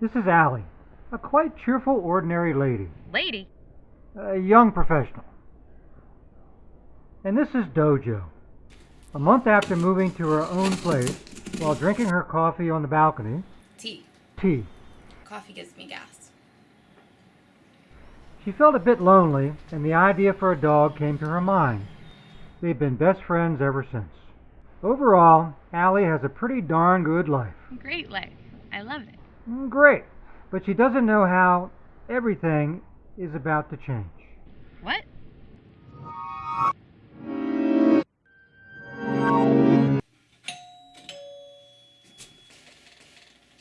This is Allie, a quite cheerful, ordinary lady, Lady? a young professional. And this is Dojo. A month after moving to her own place, while drinking her coffee on the balcony, Tea. tea, Coffee gives me gas. she felt a bit lonely, and the idea for a dog came to her mind. They've been best friends ever since. Overall, Allie has a pretty darn good life. Great life. I love it. Mm, Great, but she doesn't know how everything is about to change. What?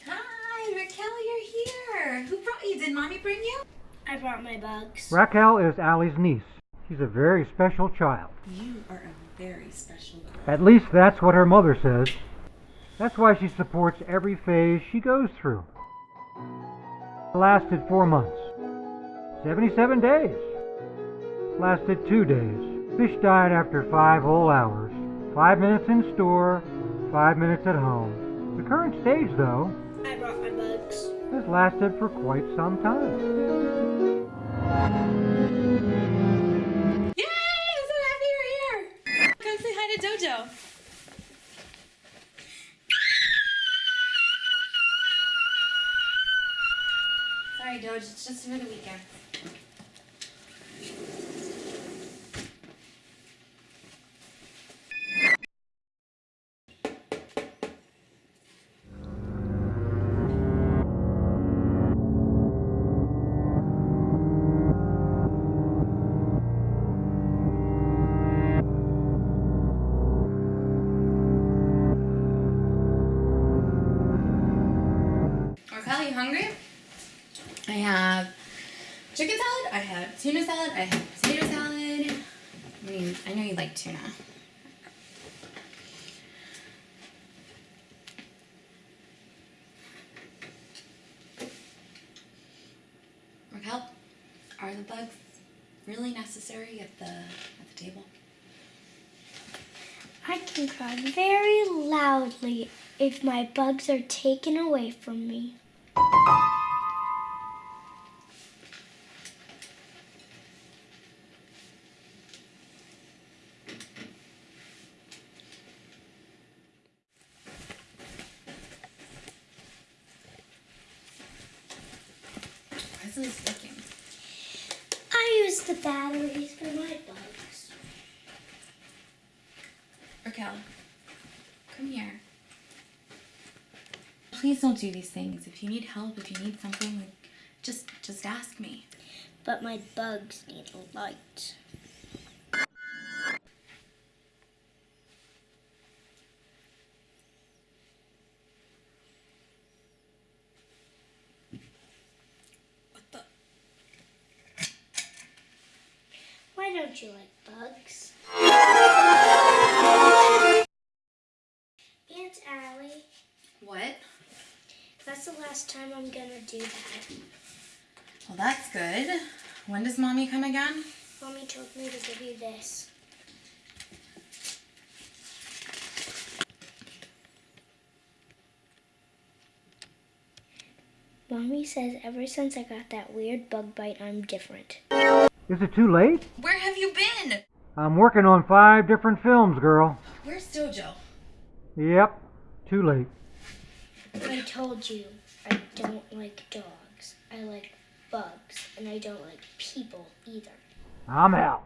Hi, Raquel, you're here. Who brought you? Did mommy bring you? I brought my bugs. Raquel is Allie's niece. She's a very special child. You are a very special girl. At least that's what her mother says. That's why she supports every phase she goes through. It lasted four months. 77 days. Lasted two days. Fish died after five whole hours. Five minutes in store, five minutes at home. The current stage, though, I brought my bugs. has lasted for quite some time. Yay! I'm so happy you're here. Come say hi to Dojo. Dojo. It's just for the weekend. Raquel, you hungry? I have chicken salad. I have tuna salad. I have potato salad. I mean, I know you like tuna. Raquel, are the bugs really necessary at the at the table? I can cry very loudly if my bugs are taken away from me. Why isn't this? I use the batteries for my bugs. Raquel, come here. Please don't do these things. If you need help, if you need something, just just ask me. But my bugs need light. Don't you like bugs? Aunt Allie, What? that's the last time I'm gonna do that. Well, that's good. When does mommy come again? Mommy told me to give you this. Mommy says ever since I got that weird bug bite, I'm different. Is it too late? Where have you been? I'm working on five different films, girl. Where's Dojo? Yep, too late. I told you I don't like dogs. I like bugs, and I don't like people either. I'm out.